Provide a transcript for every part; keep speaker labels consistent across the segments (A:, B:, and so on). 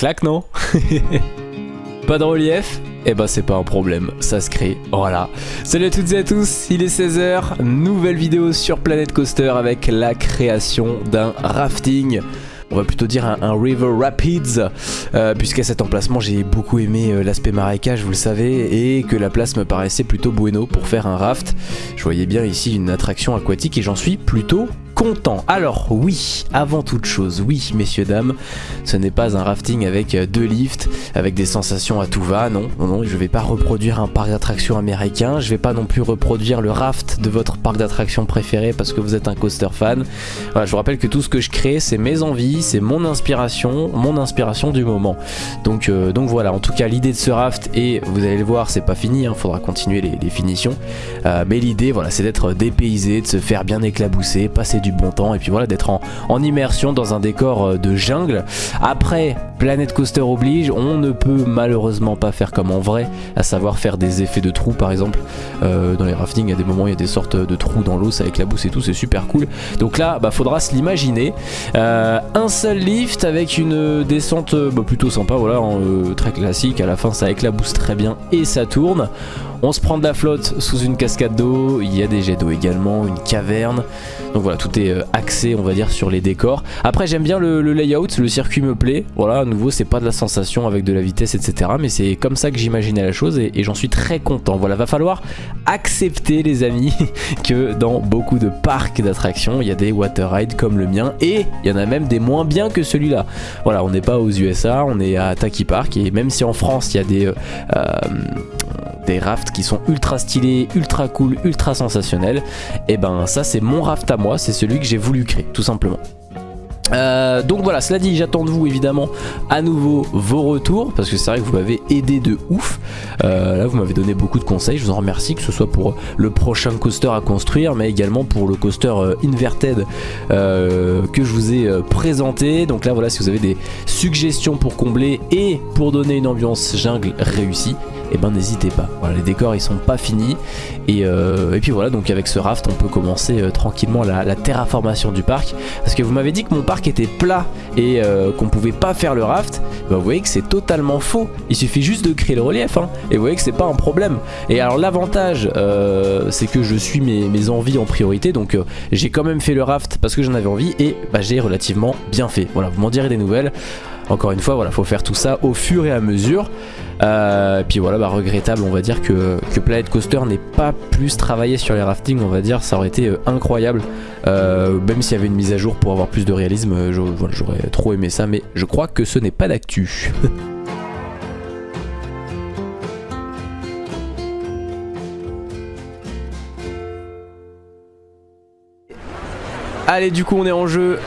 A: Claque, non Pas de relief Eh ben c'est pas un problème, ça se crée, voilà. Salut à toutes et à tous, il est 16h, nouvelle vidéo sur Planet Coaster avec la création d'un rafting on va plutôt dire un, River Rapids, euh, puisqu'à cet emplacement j'ai beaucoup aimé euh, l'aspect marécage, vous le savez, et que la place me paraissait plutôt bueno pour faire un raft. Je voyais bien ici une attraction aquatique et j'en suis plutôt content. Alors oui, avant toute chose, oui messieurs dames, ce n'est pas un rafting avec euh, deux lifts, avec des sensations à tout va, non, non, non, je vais pas reproduire un parc d'attractions américain, je vais pas non plus reproduire le raft de votre parc d'attractions préféré parce que vous êtes un coaster fan. Voilà, je vous rappelle que tout ce que je crée, c'est mes envies, c'est mon inspiration, mon inspiration du moment. Donc, euh, donc voilà, en tout cas l'idée de ce raft, et vous allez le voir, c'est pas fini, il hein, faudra continuer les, finitions, euh, mais l'idée, voilà, c'est d'être dépaysé, de se faire bien éclabousser, passer du bon temps et puis voilà d'être en, immersion dans un décor euh, de jungle. Après, Planet Coaster oblige, on ne peut malheureusement pas faire comme en vrai, à savoir faire des effets de trous par exemple. Euh, dans les raftings, à des moments, il y a des sortes de trous dans l'eau, ça éclabousse et tout, c'est super cool. Donc là, bah, faudra se l'imaginer. Euh, un seul lift avec une descente bah, plutôt sympa, voilà, très classique. À la fin, ça éclabousse très bien et ça tourne. On se prend de la flotte sous une cascade d'eau, il y a des jets d'eau également, une caverne. Donc voilà, tout est euh, axé on va dire sur les décors. Après j'aime bien le, layout, le circuit me plaît. Voilà, à nouveau c'est pas de la sensation avec de la vitesse etc. Mais c'est comme ça que j'imaginais la chose et, j'en suis très content. Voilà, va falloir accepter les amis que dans beaucoup de parcs d'attractions il y a des water rides comme le mien et il y en a même des moins bien que celui-là. Voilà, on n'est pas aux USA, on est à Taki Park et même si en France il y a des... Euh, des rafts qui sont ultra stylés, ultra cool, ultra sensationnels, et eh ben ça c'est mon raft à moi, c'est celui que j'ai voulu créer tout simplement. Euh, donc voilà, cela dit, j'attends de vous évidemment à nouveau vos retours parce que c'est vrai que vous m'avez aidé de ouf. Euh, là, vous m'avez donné beaucoup de conseils, je vous en remercie, que ce soit pour le prochain coaster à construire, mais également pour le coaster euh, Inverted que je vous ai présenté. Donc là, voilà, si vous avez des suggestions pour combler et pour donner une ambiance jungle réussie, et eh ben n'hésitez pas. Voilà, les décors ils sont pas finis et, euh, puis voilà donc avec ce raft on peut commencer euh, tranquillement la, terraformation du parc parce que vous m'avez dit que mon parc était plat et euh, qu'on pouvait pas faire le raft. Ben, vous voyez que c'est totalement faux. Il suffit juste de créer le relief hein, et vous voyez que c'est pas un problème. Et alors l'avantage c'est que je suis mes, envies en priorité donc j'ai quand même fait le raft parce que j'en avais envie et bah, j'ai relativement bien fait. Voilà vous m'en direz des nouvelles. Encore une fois, voilà, faut faire tout ça au fur et à mesure. Euh, puis voilà, bah, regrettable, on va dire que, que Planet Coaster n'ait pas plus travaillé sur les raftings, on va dire, ça aurait été euh, incroyable. Euh, même s'il y avait une mise à jour pour avoir plus de réalisme, j'aurais trop aimé ça, mais je crois que ce n'est pas d'actu. Allez, du coup, on est en jeu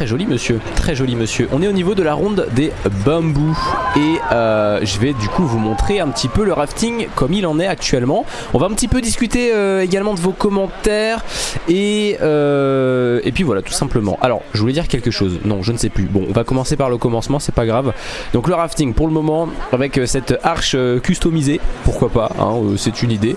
A: très joli monsieur, très joli monsieur. On est au niveau de la ronde des bambous et euh, je vais du coup vous montrer un petit peu le rafting comme il en est actuellement. On va un petit peu discuter euh, également de vos commentaires et, euh, et puis voilà tout simplement. Alors je voulais dire quelque chose, non je ne sais plus. Bon on va commencer par le commencement, c'est pas grave. Donc le rafting pour le moment avec cette arche customisée, pourquoi pas, hein, c'est une idée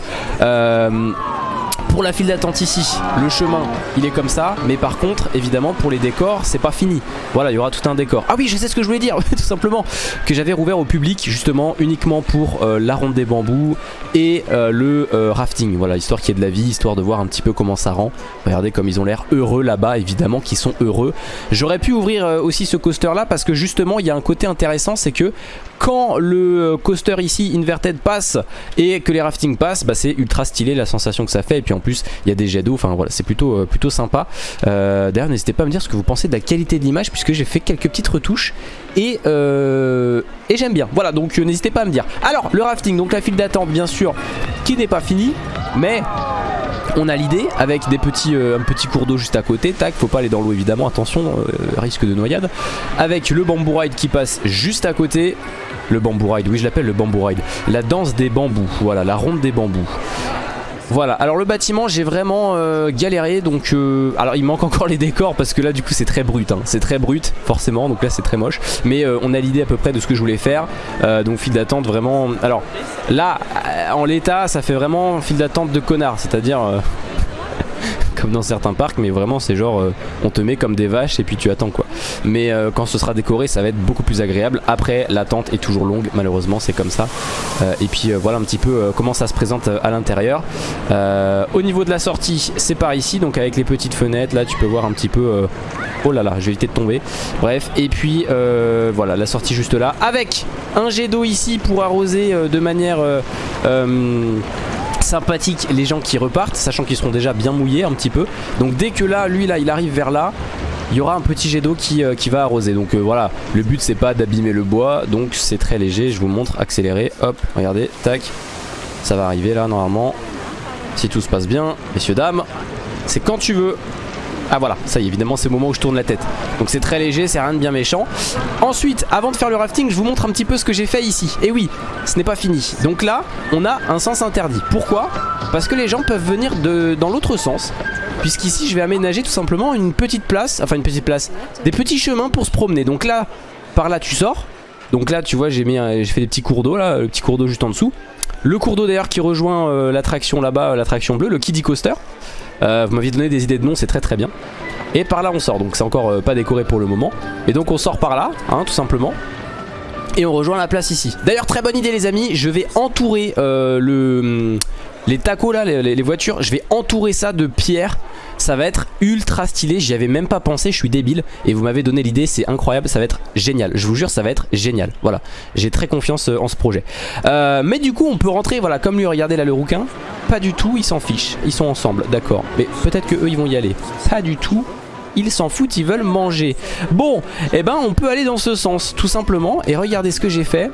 A: pour la file d'attente ici, le chemin il est comme ça, mais par contre évidemment pour les décors c'est pas fini. Voilà il y aura tout un décor. Ah oui je sais ce que je voulais dire tout simplement, que j'avais rouvert au public justement uniquement pour euh, la ronde des bambous et euh, le euh, rafting. Voilà histoire qu'il y ait de la vie, histoire de voir un petit peu comment ça rend. Regardez comme ils ont l'air heureux là-bas évidemment qu'ils sont heureux. J'aurais pu ouvrir aussi ce coaster là parce que justement il y a un côté intéressant c'est que quand le coaster ici inverted passe et que les raftings passent bah, c'est ultra stylé la sensation que ça fait et puis en plus il y a des jets d'eau, enfin voilà c'est plutôt, euh, plutôt sympa. Euh, d'ailleurs n'hésitez pas à me dire ce que vous pensez de la qualité de l'image puisque j'ai fait quelques petites retouches et, euh, et j'aime bien. Voilà donc n'hésitez pas à me dire. Alors le rafting, donc la file d'attente bien sûr qui n'est pas finie mais on a l'idée avec des petits, un petit cours d'eau juste à côté, tac, faut pas aller dans l'eau évidemment, attention, risque de noyade. Avec le bamboo ride qui passe juste à côté, le bamboo ride, oui je l'appelle le bamboo ride, la danse des bambous, voilà, la ronde des bambous. Voilà, alors le bâtiment j'ai vraiment euh, galéré. Donc euh, alors il manque encore les décors parce que là du coup c'est très brut, hein. c'est très brut forcément. Donc là c'est très moche. Mais euh, on a l'idée à peu près de ce que je voulais faire. Donc file d'attente vraiment, alors là en l'état ça fait vraiment file d'attente de connard. C'est à dire comme dans certains parcs, mais vraiment c'est genre euh, on te met comme des vaches et puis tu attends quoi. Mais euh, quand ce sera décoré, ça va être beaucoup plus agréable. Après, l'attente est toujours longue, malheureusement, c'est comme ça. et puis voilà un petit peu comment ça se présente à l'intérieur. au niveau de la sortie, c'est par ici, donc avec les petites fenêtres, là tu peux voir un petit peu. oh là là, je vais éviter de tomber. Bref, et puis voilà la sortie juste là, avec un jet d'eau ici pour arroser de manière sympathique les gens qui repartent, sachant qu'ils seront déjà bien mouillés un petit peu. Donc dès que là, lui là, il arrive vers là, il y aura un petit jet d'eau qui, euh, va arroser. Donc euh, voilà, le but c'est pas d'abîmer le bois, donc c'est très léger. Je vous montre, accéléré, hop, regardez, tac, ça va arriver là normalement. Si tout se passe bien, messieurs dames, c'est quand tu veux. Ah voilà, ça y est, évidemment c'est le moment où je tourne la tête. Donc c'est très léger, c'est rien de bien méchant. Ensuite, avant de faire le rafting, je vous montre un petit peu ce que j'ai fait ici. Et oui, ce n'est pas fini. Donc là, on a un sens interdit. Pourquoi? Parce que les gens peuvent venir de, dans l'autre sens. Puisqu'ici, je vais aménager tout simplement une petite place, enfin une petite place, des petits chemins pour se promener. Donc là, par là tu sors. Donc là, tu vois, j'ai fait des petits cours d'eau là, le petit cours d'eau juste en dessous. Le cours d'eau d'ailleurs qui rejoint euh, l'attraction là-bas, l'attraction bleue, le Kiddie Coaster. Euh, vous m'aviez donné des idées de nom, c'est très très bien. Et par là on sort, donc c'est encore euh, pas décoré pour le moment. Et donc on sort par là, hein, tout simplement. Et on rejoint la place ici. D'ailleurs très bonne idée les amis, je vais entourer euh, le, les tacos là, les, voitures, je vais entourer ça de pierres ça va être ultra stylé, j'y avais même pas pensé, je suis débile. Et vous m'avez donné l'idée, c'est incroyable, ça va être génial, je vous jure ça va être génial, voilà, j'ai très confiance euh, en ce projet. Euh, mais du coup on peut rentrer, voilà, comme lui, regardez là le rouquin, pas du tout, ils s'en fichent, ils sont ensemble, d'accord, mais peut-être que eux ils vont y aller, pas du tout, ils s'en foutent, ils veulent manger. Bon, eh ben on peut aller dans ce sens, tout simplement, et regardez ce que j'ai fait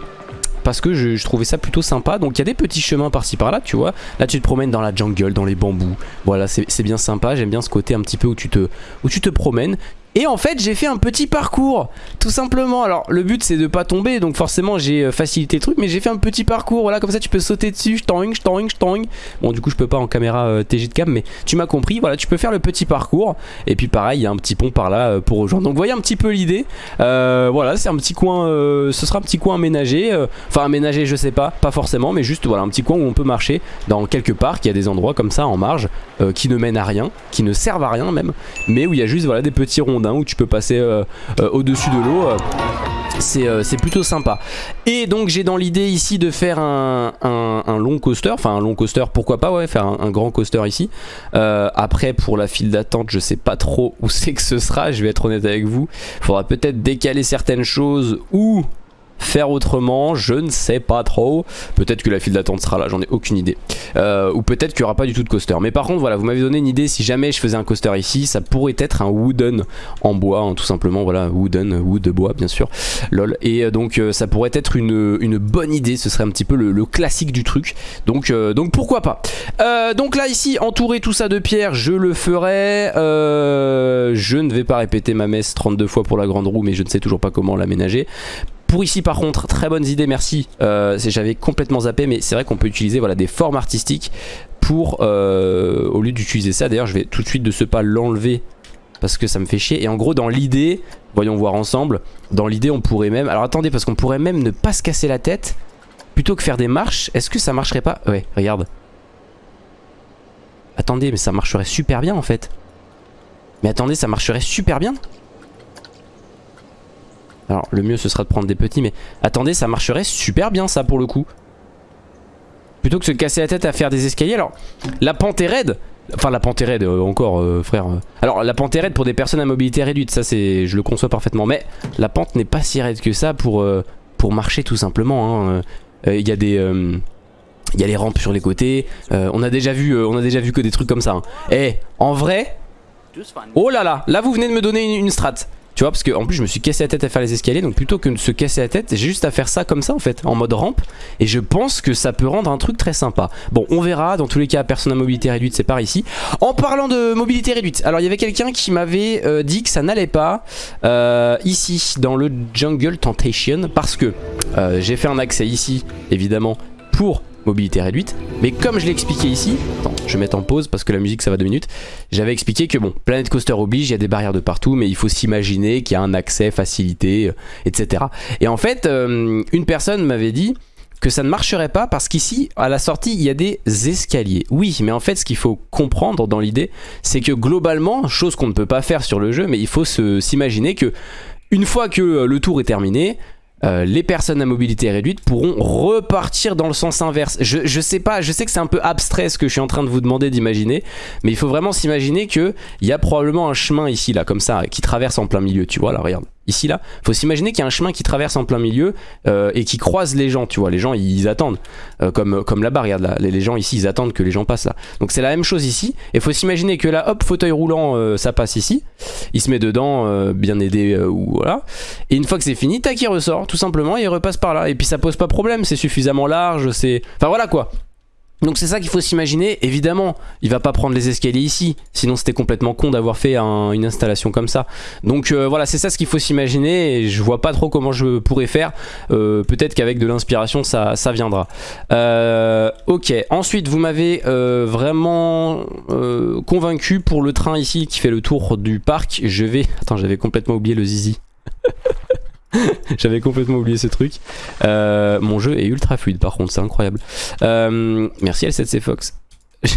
A: parce que je, trouvais ça plutôt sympa. Donc il y a des petits chemins par-ci par-là, tu vois. Là tu te promènes dans la jungle, dans les bambous. Voilà, c'est bien sympa. J'aime bien ce côté un petit peu où tu te, où tu te promènes. Et en fait j'ai fait un petit parcours Tout simplement. Alors le but c'est de pas tomber Donc forcément j'ai euh, facilité le truc Mais j'ai fait un petit parcours. Voilà comme ça tu peux sauter dessus je je je Bon du coup je peux pas en caméra euh, TG de cam Mais tu m'as compris. Voilà tu peux faire le petit parcours. Et puis pareil il y a un petit pont par là euh, pour rejoindre. Donc voyez un petit peu l'idée. Voilà c'est un petit coin Ce sera un petit coin aménagé Enfin aménagé je sais pas Pas forcément mais juste voilà un petit coin où on peut marcher Dans quelques parcs Il y a des endroits comme ça en marge Qui ne mènent à rien Qui ne servent à rien même Mais où il y a juste voilà des petits ronds où tu peux passer euh, euh, au-dessus de l'eau. Euh, c'est plutôt sympa. Et donc j'ai dans l'idée ici de faire un, long coaster, enfin un long coaster, pourquoi pas, ouais, faire un, grand coaster ici. après pour la file d'attente, je sais pas trop où c'est que ce sera, je vais être honnête avec vous. Faudra peut-être décaler certaines choses ou faire autrement, je ne sais pas trop. Peut-être que la file d'attente sera là, j'en ai aucune idée. Euh, ou peut-être qu'il n'y aura pas du tout de coaster. Mais par contre, voilà, vous m'avez donné une idée, si jamais je faisais un coaster ici, ça pourrait être un wooden en bois, hein, tout simplement, voilà, wooden, wood de bois, bien sûr, lol. Et euh, donc, euh, ça pourrait être une, bonne idée, ce serait un petit peu le, classique du truc. Donc, donc pourquoi pas. donc là, ici, entourer tout ça de pierre, je le ferai. je ne vais pas répéter ma messe 32 fois pour la grande roue, mais je ne sais toujours pas comment l'aménager. Pour ici par contre, très bonnes idées, merci. Euh, J'avais complètement zappé, mais c'est vrai qu'on peut utiliser voilà, des formes artistiques pour, euh, au lieu d'utiliser ça, d'ailleurs je vais tout de suite de ce pas l'enlever parce que ça me fait chier. Et en gros dans l'idée, voyons voir ensemble, dans l'idée on pourrait même, alors attendez parce qu'on pourrait même ne pas se casser la tête plutôt que faire des marches. Est-ce que ça marcherait pas? Ouais, regarde. Attendez, mais ça marcherait super bien en fait. Mais attendez, ça marcherait super bien? Alors le mieux ce sera de prendre des petits mais attendez ça marcherait super bien ça pour le coup. Plutôt que se casser la tête à faire des escaliers. Alors la pente est raide. Enfin la pente est raide euh, encore euh, frère. Alors la pente est raide pour des personnes à mobilité réduite ça c'est je le conçois parfaitement. Mais la pente n'est pas si raide que ça pour, euh, marcher tout simplement. Hein. Il y a des... il y a les rampes sur les côtés. on a déjà vu, on a déjà vu que des trucs comme ça. Et hein. eh, en vrai, oh là là, là vous venez de me donner une, une strat. Tu vois parce que en plus je me suis cassé la tête à faire les escaliers donc plutôt que de se casser la tête j'ai juste à faire ça comme ça en fait en mode rampe et je pense que ça peut rendre un truc très sympa. Bon on verra dans tous les cas personne à mobilité réduite c'est par ici. En parlant de mobilité réduite alors il y avait quelqu'un qui m'avait euh, dit que ça n'allait pas euh, ici dans le Jungle Temptation parce que euh, j'ai fait un accès ici évidemment pour mobilité réduite. Mais comme je l'ai expliqué ici, je vais mettre en pause parce que la musique ça va deux minutes. J'avais expliqué que bon, Planet Coaster oblige, il y a des barrières de partout, mais il faut s'imaginer qu'il y a un accès facilité, euh, etc. Et en fait, euh, une personne m'avait dit que ça ne marcherait pas parce qu'ici, à la sortie, il y a des escaliers. Oui, mais en fait, ce qu'il faut comprendre dans l'idée, c'est que globalement, chose qu'on ne peut pas faire sur le jeu, mais il faut s'imaginer que une fois que euh, le tour est terminé, euh, les personnes à mobilité réduite pourront repartir dans le sens inverse. Je, je sais pas, je sais que c'est un peu abstrait ce que je suis en train de vous demander d'imaginer, mais il faut vraiment s'imaginer qu'il y a probablement un chemin ici, là, comme ça, qui traverse en plein milieu, tu vois, là, regarde ici là, faut s'imaginer qu'il y a un chemin qui traverse en plein milieu euh, et qui croise les gens, tu vois, les gens ils, attendent, euh, comme, comme là-bas, regarde là, les, gens ici ils attendent que les gens passent là. Donc c'est la même chose ici, et faut s'imaginer que là, hop, fauteuil roulant, euh, ça passe ici, il se met dedans, bien aidé, ou voilà, et une fois que c'est fini, tac, il ressort, tout simplement, et il repasse par là, et puis ça pose pas problème, c'est suffisamment large, c'est... Enfin voilà quoi, donc c'est ça qu'il faut s'imaginer, évidemment, il va pas prendre les escaliers ici, sinon c'était complètement con d'avoir fait une installation comme ça. Donc euh, voilà, c'est ça ce qu'il faut s'imaginer, et je vois pas trop comment je pourrais faire, euh, peut-être qu'avec de l'inspiration ça, ça, viendra. Euh, ok, ensuite vous m'avez vraiment convaincu pour le train ici qui fait le tour du parc, je vais... Attends, j'avais complètement oublié le zizi. J'avais complètement oublié ce truc. Euh, mon jeu est ultra fluide par contre, c'est incroyable. Euh, merci L7C Fox.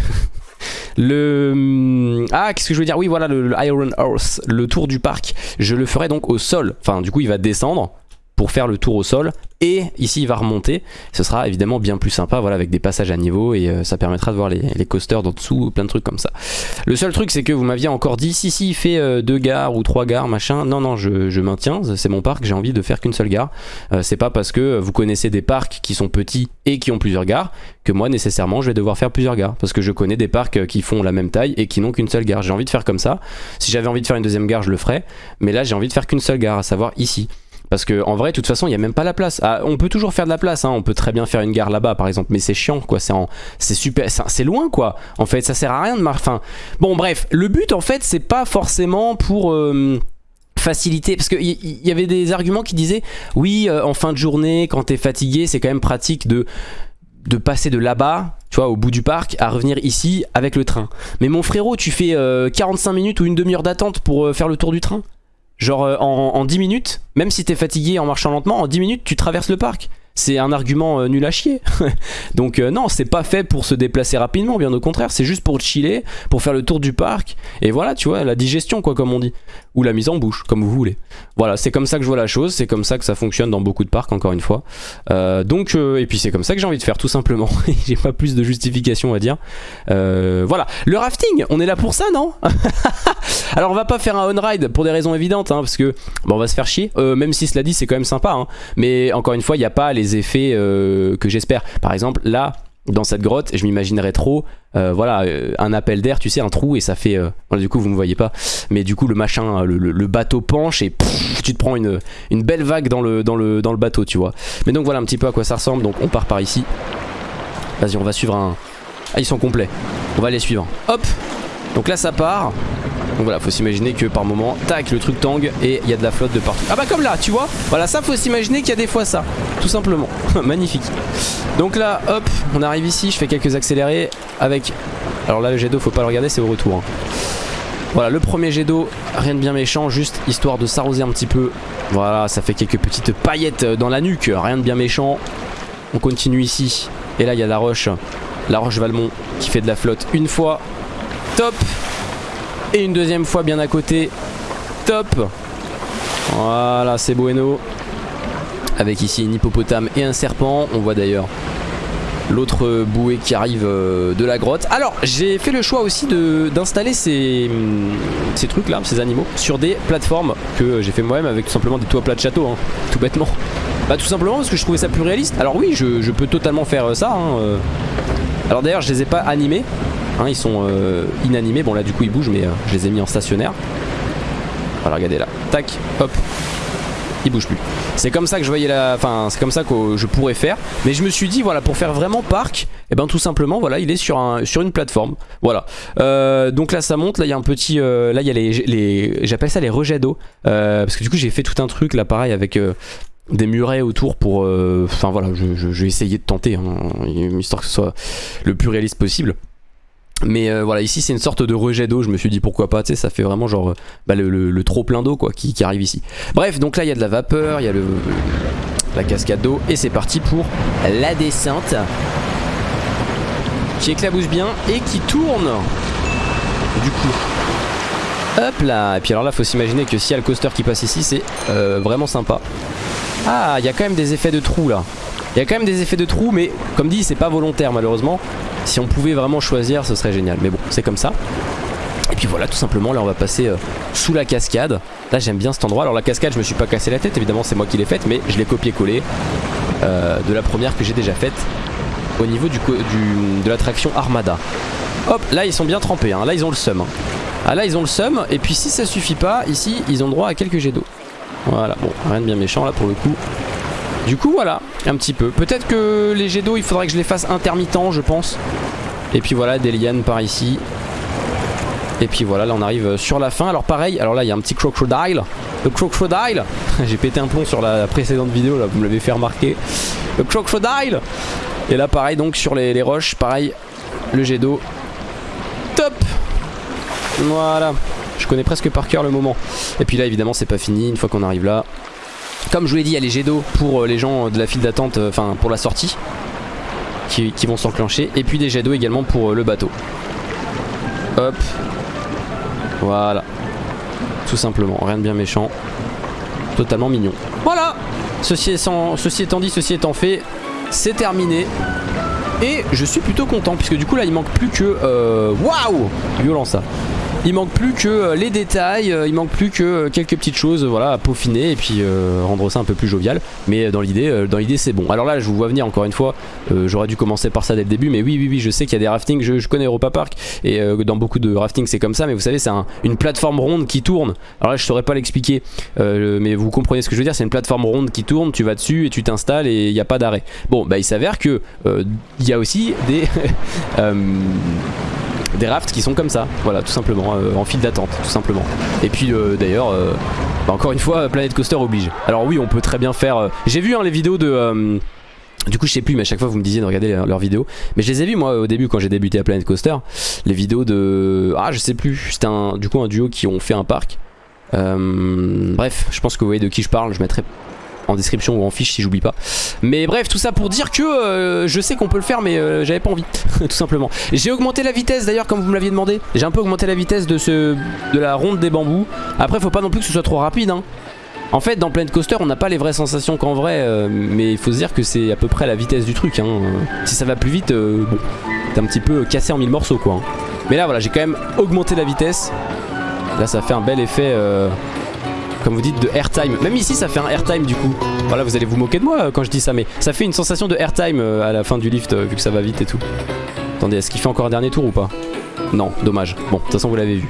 A: le ah qu'est-ce que je veux dire? Oui voilà le, le, Iron Horse le tour du parc je le ferai donc au sol enfin du coup il va descendre pour faire le tour au sol. Et ici il va remonter. Ce sera évidemment bien plus sympa voilà avec des passages à niveau et euh, ça permettra de voir les, coasters d'en dessous plein de trucs comme ça. Le seul truc c'est que vous m'aviez encore dit si si il fait euh, deux gares ou trois gares machin. Non non je, maintiens. C'est mon parc. J'ai envie de faire qu'une seule gare. Euh, c'est pas parce que vous connaissez des parcs qui sont petits et qui ont plusieurs gares que moi nécessairement je vais devoir faire plusieurs gares. Parce que je connais des parcs qui font la même taille et qui n'ont qu'une seule gare. J'ai envie de faire comme ça. Si j'avais envie de faire une deuxième gare je le ferais. Mais là j'ai envie de faire qu'une seule gare à savoir ici parce que en vrai, de toute façon, il n'y a même pas la place. Ah, on peut toujours faire de la place, hein. on peut très bien faire une gare là-bas par exemple, mais c'est chiant quoi, c'est super, c'est loin quoi. En fait, ça sert à rien de marcher. Enfin, bon bref, le but en fait, c'est pas forcément pour... Euh, faciliter parce qu'il y, avait des arguments qui disaient oui euh, en fin de journée quand t'es fatigué c'est quand même pratique de de passer de là-bas, tu vois, au bout du parc, à revenir ici avec le train. Mais mon frérot, tu fais 45 euh, minutes ou une demi-heure d'attente pour faire le tour du train? Genre euh, en, 10 minutes, même si t'es fatigué en marchant lentement, en 10 minutes tu traverses le parc. C'est un argument euh, nul à chier. Donc euh, non, c'est pas fait pour se déplacer rapidement, bien au contraire, c'est juste pour chiller, pour faire le tour du parc. Et voilà, tu vois, la digestion quoi, comme on dit ou la mise en bouche, comme vous voulez. Voilà, c'est comme ça que je vois la chose, c'est comme ça que ça fonctionne dans beaucoup de parcs, encore une fois. Euh, donc, euh, et puis c'est comme ça que j'ai envie de faire, tout simplement. j'ai pas plus de justification à dire. Euh, voilà, le rafting, on est là pour ça, non? Alors, on va pas faire un on-ride pour des raisons évidentes, hein, parce que bon, on va se faire chier, même si cela dit, c'est quand même sympa. Hein. mais encore une fois, il n'y a pas les effets que j'espère. Par exemple, là, dans cette grotte, je m'imaginerais trop, euh, voilà, euh, un appel d'air, tu sais, un trou et ça fait, euh, du coup vous me voyez pas, mais du coup le machin, le, bateau penche et tu te prends une, belle vague dans le, dans, le, dans le bateau, tu vois. Mais donc voilà un petit peu à quoi ça ressemble, donc on part par ici. Vas-y, on va suivre un... Ah, ils sont complets. On va les suivre. Hop Donc là ça part. Donc voilà, faut s'imaginer que par moment, tac, le truc tangue et il y a de la flotte de partout. Ah bah comme là, tu vois Voilà, ça faut s'imaginer qu'il y a des fois ça, tout simplement. Magnifique. Donc là, hop, on arrive ici, je fais quelques accélérés avec... Alors là, le jet d'eau, faut pas le regarder, c'est au retour. Hein. Voilà, le premier jet d'eau, rien de bien méchant, juste histoire de s'arroser un petit peu. Voilà, ça fait quelques petites paillettes dans la nuque, rien de bien méchant. On continue ici. Et là, il y a la roche, la roche Valmont qui fait de la flotte une fois. Top et une deuxième fois bien à côté. Top Voilà, c'est bueno. Avec ici une hippopotame et un serpent. On voit d'ailleurs l'autre bouée qui arrive euh, de la grotte. Alors, j'ai fait le choix aussi d'installer ces, ces trucs là, ces animaux, sur des plateformes que j'ai fait moi-même avec tout simplement des toits plats de château, hein, tout bêtement. Bah tout simplement parce que je trouvais ça plus réaliste. Alors oui, je, peux totalement faire ça. Hein, euh. Alors d'ailleurs, je les ai pas animés. Hein, ils sont euh, inanimés. Bon là du coup ils bougent mais euh, je les ai mis en stationnaire. Voilà regardez là. Tac, hop. Ils bougent plus. C'est comme ça que je voyais la. Enfin c'est comme ça que je pourrais faire. Mais je me suis dit voilà pour faire vraiment parc, et eh ben tout simplement voilà il est sur, un, sur une plateforme. Voilà. Euh, donc là ça monte, là il y a un petit. là il y a les. les J'appelle ça les rejets d'eau. parce que du coup j'ai fait tout un truc là pareil avec des murets autour pour... Enfin voilà, je, vais essayer de tenter, hein, histoire que ce soit le plus réaliste possible. Mais euh, voilà, ici c'est une sorte de rejet d'eau, je me suis dit pourquoi pas, tu sais, ça fait vraiment genre euh, bah, le, trop plein d'eau quoi qui, arrive ici. Bref, donc là il y a de la vapeur, il y a le... la cascade d'eau. Et c'est parti pour la descente. Qui éclabousse bien et qui tourne. Du coup. Hop là Et puis alors là, faut s'imaginer que s'il y a le coaster qui passe ici, c'est euh, vraiment sympa. Ah, il y a quand même des effets de trous là. Il y a quand même des effets de trous, mais comme dit, c'est pas volontaire malheureusement. Si on pouvait vraiment choisir, ce serait génial. Mais bon, c'est comme ça. Et puis voilà, tout simplement, là on va passer euh, sous la cascade. Là j'aime bien cet endroit. Alors la cascade, je me suis pas cassé la tête, évidemment c'est moi qui l'ai faite, mais je l'ai copié-collé euh, de la première que j'ai déjà faite au niveau du, de l'attraction Armada. Hop, là ils sont bien trempés, hein. là ils ont le seum. Hein. Ah là ils ont le seum, et puis si ça suffit pas, ici ils ont droit à quelques jets d'eau. Voilà, bon, rien de bien méchant là pour le coup. Du coup voilà, un petit peu. Peut-être que les jets d'eau il faudrait que je les fasse intermittents je pense. Et puis voilà, des lianes par ici. Et puis voilà, là on arrive sur la fin. Alors pareil, alors là il y a un petit crocodile. Le crocodile J'ai pété un plomb sur la précédente vidéo, là vous me l'avez fait remarquer. Le crocodile Et là pareil donc sur les, les roches, pareil, le jet d'eau. Top Voilà. Je connais presque par cœur le moment. Et puis là évidemment c'est pas fini, une fois qu'on arrive là. Comme je vous l'ai dit, il y a les jets d'eau pour euh, les gens de la file d'attente, euh, enfin pour la sortie. Qui, vont s'enclencher. Et puis des jets d'eau également pour euh, le bateau. Hop, voilà. Tout simplement, rien de bien méchant. Totalement mignon. Voilà Ceci, étant dit, ceci étant fait, c'est terminé. Et je suis plutôt content puisque du coup là il manque plus que... Waouh Violent ça il manque plus que euh, les détails, euh, il manque plus que euh, quelques petites choses voilà, à peaufiner et puis rendre ça un peu plus jovial. Mais dans l'idée, c'est bon. Alors là je vous vois venir encore une fois, j'aurais dû commencer par ça dès le début, mais oui oui oui je sais qu'il y a des raftings, je, connais Europa Park et dans beaucoup de raftings c'est comme ça, mais vous savez c'est une plateforme ronde qui tourne. Alors là je saurais pas l'expliquer, mais vous comprenez ce que je veux dire, c'est une plateforme ronde qui tourne, tu vas dessus et tu t'installes et il n'y a pas d'arrêt. Bon bah il s'avère que il y a aussi des... des rafts qui sont comme ça, voilà tout simplement, euh, en file d'attente tout simplement. Et puis euh, d'ailleurs, euh, bah, encore une fois, Planet Coaster oblige. Alors oui, on peut très bien faire... J'ai vu hein, les vidéos de... Du coup je sais plus mais à chaque fois vous me disiez de regarder leurs vidéos Mais je les ai vus moi au début quand j'ai débuté à Planet Coaster Les vidéos de... Ah je sais plus C'était un, du coup un duo qui ont fait un parc Bref je pense que vous voyez de qui je parle Je mettrai en description ou en fiche si j'oublie pas. Mais bref, tout ça pour dire que euh, je sais qu'on peut le faire mais euh, j'avais pas envie, tout simplement. J'ai augmenté la vitesse d'ailleurs comme vous me l'aviez demandé. J'ai un peu augmenté la vitesse de, ce, de la ronde des bambous. Après faut pas non plus que ce soit trop rapide. Hein. En fait dans Planet Coaster on n'a pas les vraies sensations qu'en vrai euh, mais il faut se dire que c'est à peu près la vitesse du truc. Hein. Si ça va plus vite, bon, t'es un petit peu cassé en mille morceaux quoi. Hein. Mais là voilà j'ai quand même augmenté la vitesse. Là ça fait un bel effet comme vous dites, de airtime. Même ici, ça fait un airtime du coup. Voilà, vous allez vous moquer de moi euh, quand je dis ça, mais ça fait une sensation de airtime euh, à la fin du lift, euh, vu que ça va vite et tout. Attendez, est-ce qu'il fait encore un dernier tour ou pas? Non, dommage. Bon, de toute façon, vous l'avez vu.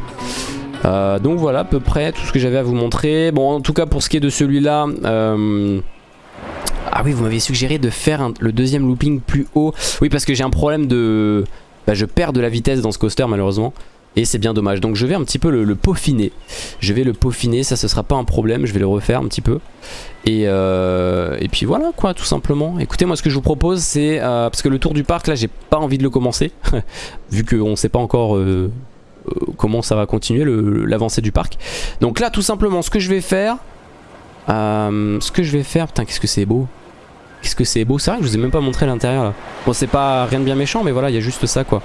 A: donc voilà à peu près tout ce que j'avais à vous montrer. Bon, en tout cas, pour ce qui est de celui-là... Ah oui, vous m'aviez suggéré de faire le deuxième looping plus haut. Oui, parce que j'ai un problème de... Bah, je perds de la vitesse dans ce coaster, malheureusement. Et c'est bien dommage. Donc je vais un petit peu le, peaufiner. Je vais le peaufiner, ça ce sera pas un problème. Je vais le refaire un petit peu. Et, euh, et puis voilà quoi, tout simplement. Écoutez, moi ce que je vous propose c'est... Euh, parce que le tour du parc là, j'ai pas envie de le commencer. vu qu'on sait pas encore... Euh, comment ça va continuer l'avancée du parc donc là tout simplement ce que je vais faire ce que je vais faire putain qu'est-ce que c'est beau qu'est-ce que c'est beau c'est vrai que je vous ai même pas montré l'intérieur là bon c'est pas rien de bien méchant mais voilà il y a juste ça quoi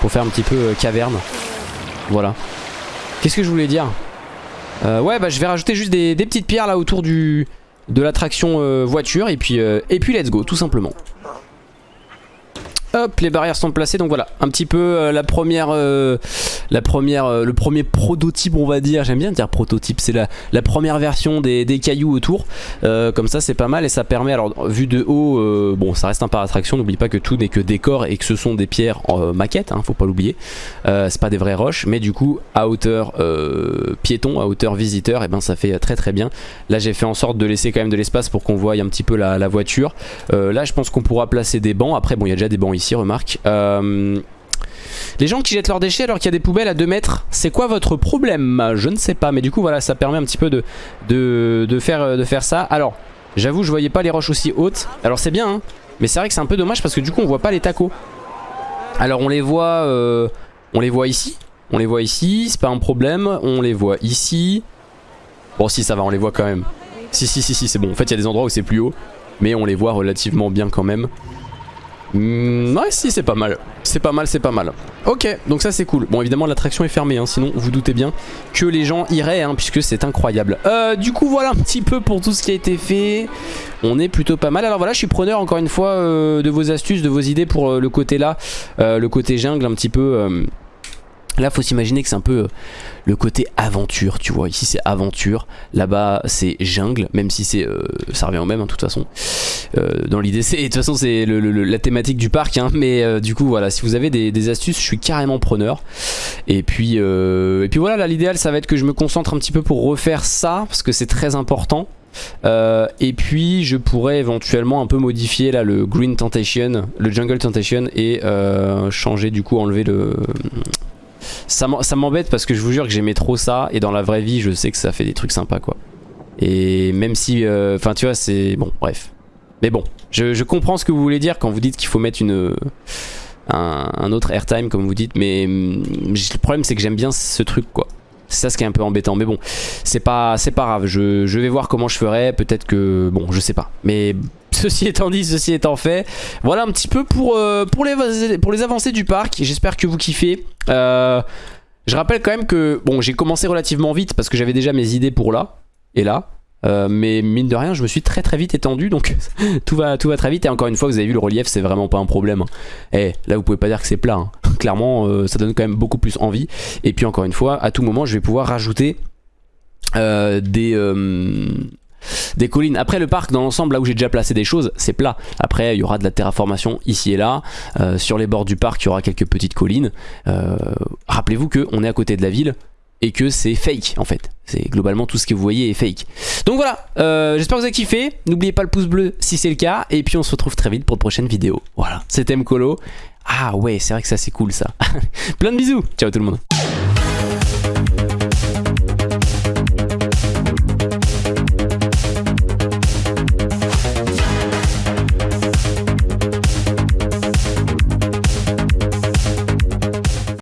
A: pour faire un petit peu euh, caverne. Voilà. Qu'est-ce que je voulais dire? Euh, Ouais bah je vais rajouter juste des, petites pierres là autour du de l'attraction euh, voiture et puis, et puis let's go tout simplement. Les barrières sont placées. Donc voilà, un petit peu euh, la première, euh, la première, euh, le premier prototype, on va dire. J'aime bien dire prototype. C'est la, la, première version des, cailloux autour. comme ça, c'est pas mal et ça permet. Alors, vu de haut, bon, ça reste un par attraction. N'oublie pas que tout n'est que décor et que ce sont des pierres en maquette. Hein, faut pas l'oublier. c'est pas des vraies roches, mais du coup, à hauteur piéton, à hauteur visiteur, et eh ben ça fait très très bien. Là, j'ai fait en sorte de laisser quand même de l'espace pour qu'on voie un petit peu la, la voiture. là, je pense qu'on pourra placer des bancs. Après, bon, il y a déjà des bancs ici remarque. Euh, les gens qui jettent leurs déchets alors qu'il y a des poubelles à 2 mètres, c'est quoi votre problème? Je ne sais pas, mais du coup voilà, ça permet un petit peu de, de, faire, de faire ça. Alors, j'avoue, je voyais pas les roches aussi hautes. Alors c'est bien, hein, mais c'est vrai que c'est un peu dommage parce que du coup on voit pas les tacos. Alors on les voit, euh, on les voit ici. On les voit ici, c'est pas un problème. On les voit ici. Bon si ça va, on les voit quand même. Si si si si c'est bon. En fait il y a des endroits où c'est plus haut. mais on les voit relativement bien quand même. Mmh, ouais si c'est pas mal, c'est pas mal, c'est pas mal. Ok, donc ça c'est cool. Bon évidemment l'attraction est fermée, hein, sinon vous doutez bien que les gens iraient, hein, puisque c'est incroyable. Euh, du coup voilà un petit peu pour tout ce qui a été fait. On est plutôt pas mal. Alors voilà, je suis preneur encore une fois euh, de vos astuces, de vos idées pour euh, le côté là, le côté jungle un petit peu... Là, faut s'imaginer que c'est un peu euh, le côté aventure, tu vois. Ici, c'est aventure. Là-bas, c'est jungle, même si c'est, euh, ça revient au même, hein, de toute façon. Euh, dans l'idée, c'est, de toute façon, c'est la thématique du parc. Hein, mais euh, du coup, voilà, si vous avez des, des, astuces, je suis carrément preneur. Et puis, euh, et puis voilà, là, l'idéal, ça va être que je me concentre un petit peu pour refaire ça, parce que c'est très important. Euh, et puis je pourrais éventuellement un peu modifier là le Green Temptation, le Jungle Temptation et euh, changer du coup enlever le ça m'embête parce que je vous jure que j'aimais trop ça et dans la vraie vie je sais que ça fait des trucs sympas quoi. Et même si, euh, enfin euh, tu vois c'est, bon bref. Mais bon, je, je, comprends ce que vous voulez dire quand vous dites qu'il faut mettre une, un, un, autre airtime comme vous dites mais hum, le problème c'est que j'aime bien ce truc quoi. C'est ça ce qui est un peu embêtant. Mais bon, c'est pas, pas grave. Je, je, vais voir comment je ferai. Peut-être que... Bon, je sais pas. Mais ceci étant dit, ceci étant fait, voilà un petit peu pour, euh, les, avancées du parc. J'espère que vous kiffez. Euh, je rappelle quand même que... Bon, j'ai commencé relativement vite parce que j'avais déjà mes idées pour là et là. Euh, mais mine de rien je me suis très très vite étendu donc tout, va, très vite et encore une fois vous avez vu le relief c'est vraiment pas un problème et eh, là vous pouvez pas dire que c'est plat hein. clairement ça donne quand même beaucoup plus envie et puis encore une fois à tout moment je vais pouvoir rajouter des des collines. Après le parc dans l'ensemble là où j'ai déjà placé des choses c'est plat. Après il y aura de la terraformation ici et là. Euh, sur les bords du parc il y aura quelques petites collines. Euh, rappelez-vous qu'on est à côté de la ville et que c'est fake en fait. C'est globalement tout ce que vous voyez est fake. Donc voilà, euh, j'espère que vous avez kiffé. N'oubliez pas le pouce bleu si c'est le cas. Et puis on se retrouve très vite pour de prochaines vidéos. Voilà, c'était Mkolo. Ah ouais, c'est vrai que ça c'est cool ça. Plein de bisous. Ciao tout le monde.